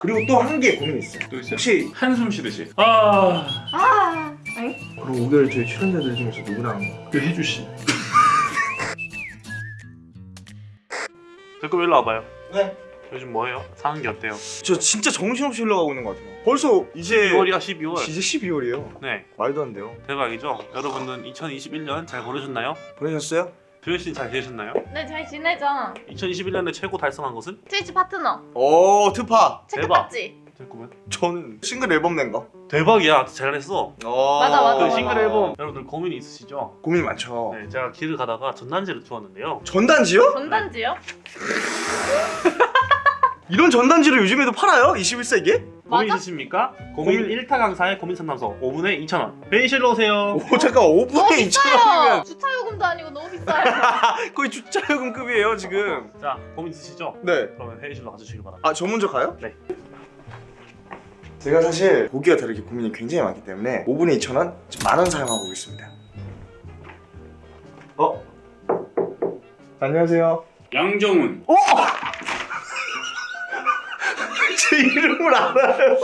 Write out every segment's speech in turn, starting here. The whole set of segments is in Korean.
그리고 또 한 개 고민이 있어요. 또 있어요? 혹시 한숨 쉬듯이 아 아, 엥? 그럼 5개월 저희 출연자들 중에서 누구랑 그 해주시 댓글 일로 와봐요. 네. 요즘 뭐해요? 사는 게 어때요? 저 진짜 정신없이 흘러가고 있는 것 같아요. 벌써 이제 12월이야 12월. 이제 12월이에요. 네 말도 안 돼요. 대박이죠. 여러분들 2021년 잘 보내셨나요? 보내셨어요? 도현 씨는 잘 지내셨나요? 네, 잘 지내자. 2021년에 최고 달성한 것은? 트위치 파트너. 오 트파. 체크 대박. 땄지? 잠깐만. 저는 싱글 앨범 낸 거. 대박이야. 잘했어. 어... 맞아, 맞아, 그 맞아. 싱글 앨범 여러분들 고민이 있으시죠? 고민 많죠. 네, 제가 길을 가다가 전단지를 주웠는데요. 전단지요? 전단지요? 이런 전단지를 요즘에도 팔아요? 21세기에? 고민 맞아? 있으십니까? 고민 1타 강사의 고민 상담소 5분에 2,000원. 회의실로 오세요. 오 잠깐 5분에 너무 2,000원이면 비싸요. 주차 요금도 아니고 너무 비싸요. 거의 주차요금급이에요 지금. 자, 고민 있으시죠? 네. 그러면 회의실로 가주시길 바랍니다. 아 저 먼저 가요? 네. 제가 사실 보기와 다르게 고민이 굉장히 많기 때문에 5분에 2,000원 만원 사용하고 있습니다. 어? 안녕하세요. 양정훈 어? 제 이름을 알아요.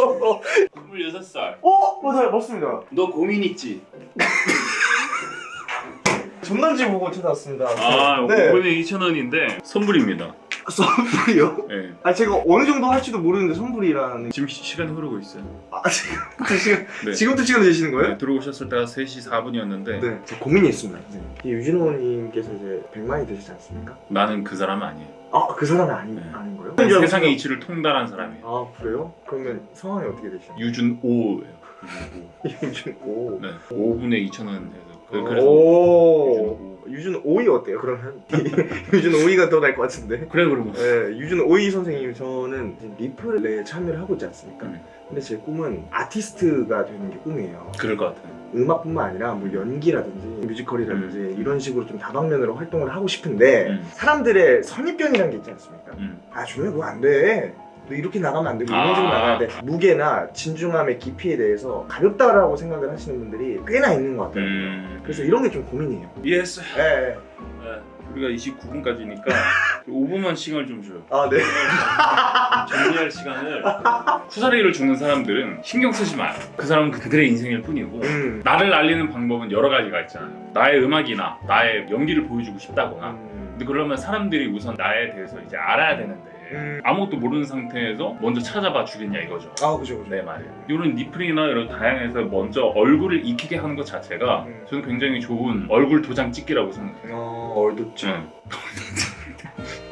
26살 어? 맞아요. 맞습니다. 너 고민 있지? 전단지 보고 찾아왔습니다. 아 네. 5분에 2,000원인데 선불입니다 선불이요? 네. 아 제가 어느 정도 할지도 모르는데 선불이라는 지금 시, 시간이 흐르고 있어요 아 지금 지금 네. 지금부터 시간 되시는 거예요? 네, 들어오셨을 때가 3시 4분이었는데 네. 제 고민이 있습니다. 선생님. 이 유진호님께서 이제 100만이 되시지 않습니까? 나는 그 사람은 아니에요 아 그 사람이 아니, 네. 아닌 거예요? 세상의 이치를 통달한 사람이에요 아 그래요? 그러면 성함이 어떻게 되시나요? 유준오예요 유준오 네. 5분에 2,000원에서 그, 그래서 오 유준 오이 어때요? 그러면 유준 오이가 더 나을 것 같은데. 그래 그러고 네, 유준 오이 선생님 저는 리플에 참여를 하고 있지 않습니까? 음. 근데 제 꿈은 아티스트가 되는 게 꿈이에요. 그럴 것 같아요 음악뿐만 아니라 뭐 연기라든지 뮤지컬이라든지 음. 이런 식으로 좀 다방면으로 활동을 하고 싶은데 음. 사람들의 선입견이라는 게 있지 않습니까? 음. 아 준호야 그거 안 돼. 너 이렇게 나가면 안 되고 이런 아. 식으로 나가야 돼. 무게나 진중함의 깊이에 대해서 가볍다라고 생각을 하시는 분들이 꽤나 있는 것 같아요. 음. 그래서 이런 게 좀 고민이에요. yes 예. 예. 네. 우리가 29분까지니까 5분만 시간을 좀 줘요 아 네. 정리할 시간을 쿠사리를 주는 사람들은 신경 쓰지 마요 그 사람은 그들의 인생일 뿐이고 음. 나를 알리는 방법은 여러 가지가 있잖아요 나의 음악이나 나의 연기를 보여주고 싶다거나 음. 근데 그러면 사람들이 우선 나에 대해서 이제 알아야 되는데 음. 아무것도 모르는 상태에서 먼저 찾아봐 주겠냐 이거죠 아 그죠 그죠. 내 말이에요 이런 니플이나 이런 다양해서 먼저 얼굴을 익히게 하는 것 자체가 음. 저는 굉장히 좋은 얼굴 도장 찍기라고 생각해요 어 얼도죠.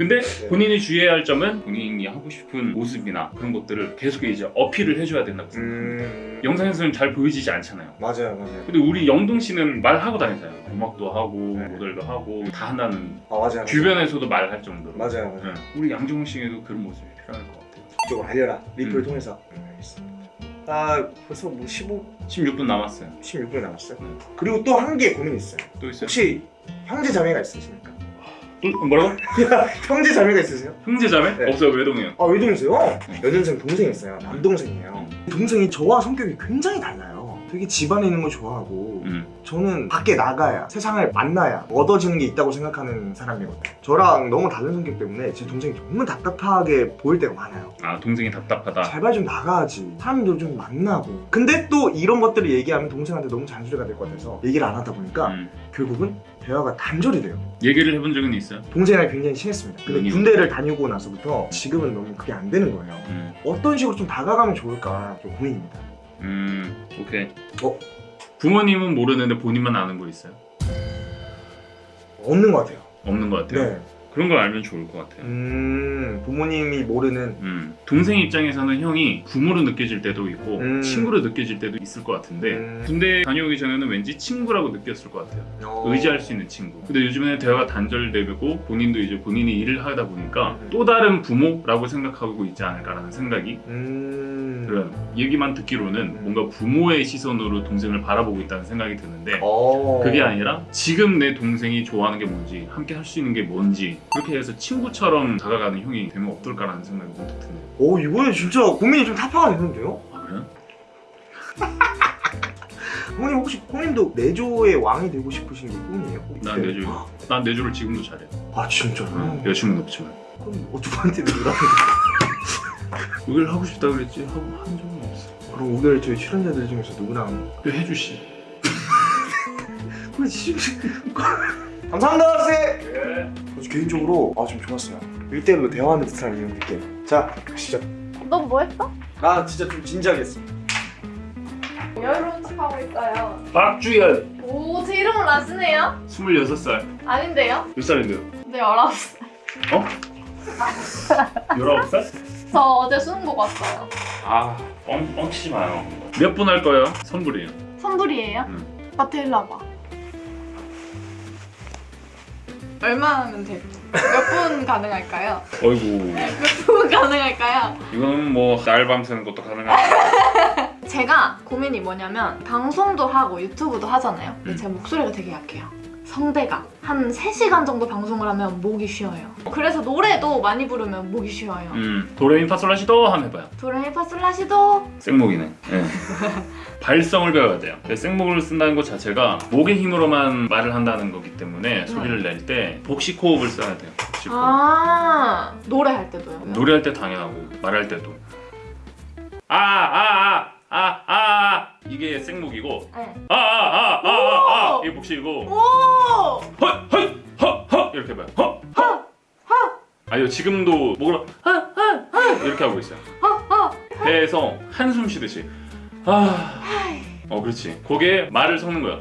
응. 근데 본인이 주의해야 할 점은 본인이 하고 싶은 모습이나 그런 것들을 계속 이제 어필을 해줘야 된다고 생각합니다. 음. 영상에서는 잘 보여지지 않잖아요. 맞아요 맞아요. 근데 우리 영동 씨는 말하고 다니잖아요. 음악도 하고 네. 모델도 하고 다 한다는 아 맞아요. 주변에서도 말할 정도로. 맞아요 맞아요. 네. 우리 양정훈 씨에도 그런 모습이 필요할 것 같아요. 이쪽으로 알려라. 리플을 음. 통해서. 음, 알겠습니다. 아 벌써 뭐 15, 16분 남았어요. 16분 남았어요. 음. 그리고 또 한 개 고민이 있어요. 또 있어요? 혹시 형제 자매가 있으십니까? 음, 뭐라고? 형제 자매가 있으세요? 형제 자매? 네. 없어요. 외동이요. 아 외동이세요? 네. 여동생 동생이 있어요. 남동생이에요. 동생이 저와 성격이 굉장히 달라요. 되게 집안에 있는 걸 좋아하고 음. 저는 밖에 나가야 세상을 만나야 얻어지는 게 있다고 생각하는 사람이거든요. 저랑 너무 다른 성격 때문에 제 동생이 정말 답답하게 보일 때가 많아요. 아 동생이 답답하다. 제발 좀 나가야지. 사람들 좀 만나고. 근데 또 이런 것들을 얘기하면 동생한테 너무 잔소리가 될 것 같아서 얘기를 안 하다 보니까 음. 결국은 대화가 단절이 돼요. 얘기를 해본 적은 있어요? 동생이랑 굉장히 친했습니다. 근데 음. 군대를 다니고 나서부터 지금은 너무 그게 안 되는 거예요. 음. 어떤 식으로 좀 다가가면 좋을까 좀 고민입니다. 음. 오케이. 어? 부모님은 모르는데 본인만 아는 거 있어요? 없는 것 같아요. 없는 것 같아요. 네. 그런 걸 알면 좋을 것 같아요. 음, 부모님이 모르는 음. 동생 입장에서는 형이 부모로 느껴질 때도 있고 음. 친구로 느껴질 때도 있을 것 같은데 음. 군대 다녀오기 전에는 왠지 친구라고 느꼈을 것 같아요. 어... 의지할 수 있는 친구. 근데 요즘에는 대화가 단절되고 본인도 이제 본인이 일을 하다 보니까 음. 또 다른 부모라고 생각하고 있지 않을까라는 생각이 음. 그런 얘기만 듣기로는 음. 뭔가 부모의 시선으로 동생을 바라보고 있다는 생각이 드는데 어... 그게 아니라 지금 내 동생이 좋아하는 게 뭔지 함께 할 수 있는 게 뭔지 그렇게 해서 친구처럼 다가가는 형이 되면 어떨까라는 생각이 문득 드네요 오, 이거는 진짜 고민이 좀 타파가 되는데요? 아 그래요? 형님 혹시 형님도 내조의 왕이 되고 싶으신 게 꿈이에요? 난 내조 난 내조를 지금도 잘해 아 진짜요? 응, 여친은 없지만 그럼 내조라고 5개월 하고 싶다 그랬지 하고 한 적은 없어. 그럼 5개월 저희 출연자들 중에서 누구랑 그 해주 씨. 감사합니다 선생님 저 개인적으로 아좀 좋았어요 1대1로 대화하는 듯한 이런 느낌 자 가시죠 넌 뭐 했어? 아 진짜 좀 진지하게 했어 여유로운 척 하고 있어요. 박주현. 오, 제 이름을 아시네요? 26살. 아닌데요? 몇 살인데요? 네, 19살. 어? 19살? 저 어제 수능 보고 왔어요. 아, 뻥, 뻥치지 마요. 몇 분 할 거예요? 선불이에요. 선불이에요? 응. 마트 일로 와봐. 얼마 하면 돼요? 몇분 가능할까요? 어이구. 몇 분 가능할까요? 이거는 뭐 날밤 새는 것도 가능하죠. 제가 고민이 뭐냐면 방송도 하고 유튜브도 하잖아요. 근데 음. 제 목소리가 되게 약해요. 성대가 한 3시간 정도 방송을 하면 목이 쉬어요. 그래서 노래도 많이 부르면 목이 쉬어요. 음, 도레미파솔라시도 한번 해봐요. 도레미파솔라시도 생목이네. 예. 발성을 배워야 돼요. 근데 생목을 쓴다는 것 자체가 목의 힘으로만 말을 한다는 거기 때문에 소리를 낼 때 복식 호흡을 써야 돼요. 복식 호흡. 아 노래할 때도요? 노래할 때 당연하고 말할 때도. 아, 아, 아, 아, 아, 아. 이게 생목이고 네. 아, 아! 이게 복식이고 오! 헛, 헛, 헛, 헛 이렇게 해봐요. 헛, 헛. 아니요 지금도 목을 헛헛헛 이렇게 하고 있어요. 배에서 한숨 쉬듯이 아, 어 그렇지. 거기에 말을 섞는 거야.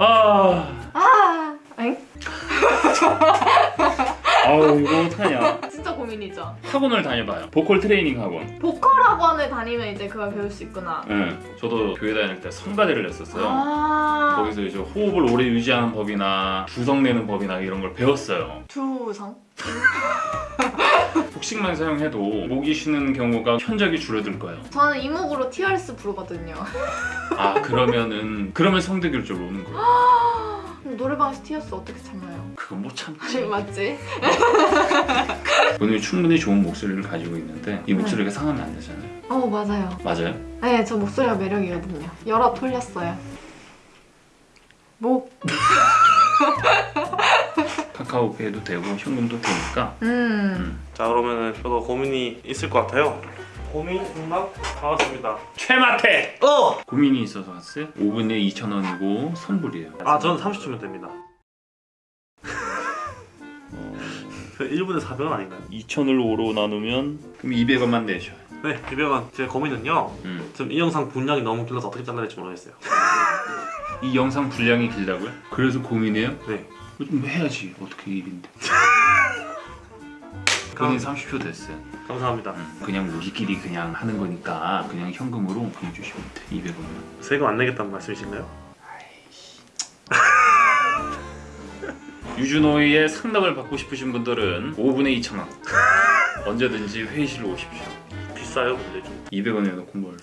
아, 아, 엥? 아우 이거 어떡하냐. 진짜 고민이죠. 학원을 다녀봐요. 보컬 트레이닝 학원. 보컬 학원을 다니면 이제 그걸 배울 수 있구나. 응. 저도 교회 다닐 때 성가대를 했었어요. 아, 거기서 이제 호흡을 오래 유지하는 법이나 두성 내는 법이나 이런 걸 배웠어요. 두성? 복식만 사용해도 목이 쉬는 경우가 현저하게 줄어들 거예요. 저는 이목으로 TRS 부르거든요. 아 그러면은 그러면 성대결절로 오는 거예요. 그럼 노래방에서 TRS 어떻게 참아요? 그건 못 참지. 맞지? 본인이 충분히 좋은 목소리를 가지고 있는데 이 목소리가 상하면 안 되잖아요. 어 맞아요. 맞아요? 네, 저 목소리가 매력이거든요. 여러 털렸어요. 목. 카카오페이도 되고 현금도 되니까 음. 자 그러면 은 저도 고민이 있을 것 같아요. 고민 응답 나왔습니다. 최마태! 어! 고민이 있어서 왔어요? 5분에 2,000원이고 선불이에요. 아 저는 30초면 됩니다. 어, 그 1분에 400원 아닌가요? 2,000을 5로 나누면 그럼 200원만 내셔요. 네 200원. 제 고민은요. 음. 지금 이 영상 분량이 너무 길어서 어떻게 잘라야 될지 모르겠어요. 이 영상 분량이 길다고요? 그래서 고민해요? 네. 좀 해야지 어떻게 일인데 본인 30초 됐어요 감사합니다. 음, 그냥 우리끼리 그냥 하는 거니까 그냥 현금으로 보내주시면 돼 200원만 세금 안 내겠다는 말씀이신가요? 유준호의 상담을 받고 싶으신 분들은 5분에 2,000원 언제든지 회의실로 오십시오 비싸요 근데 좀. 200원에 놓고 뭘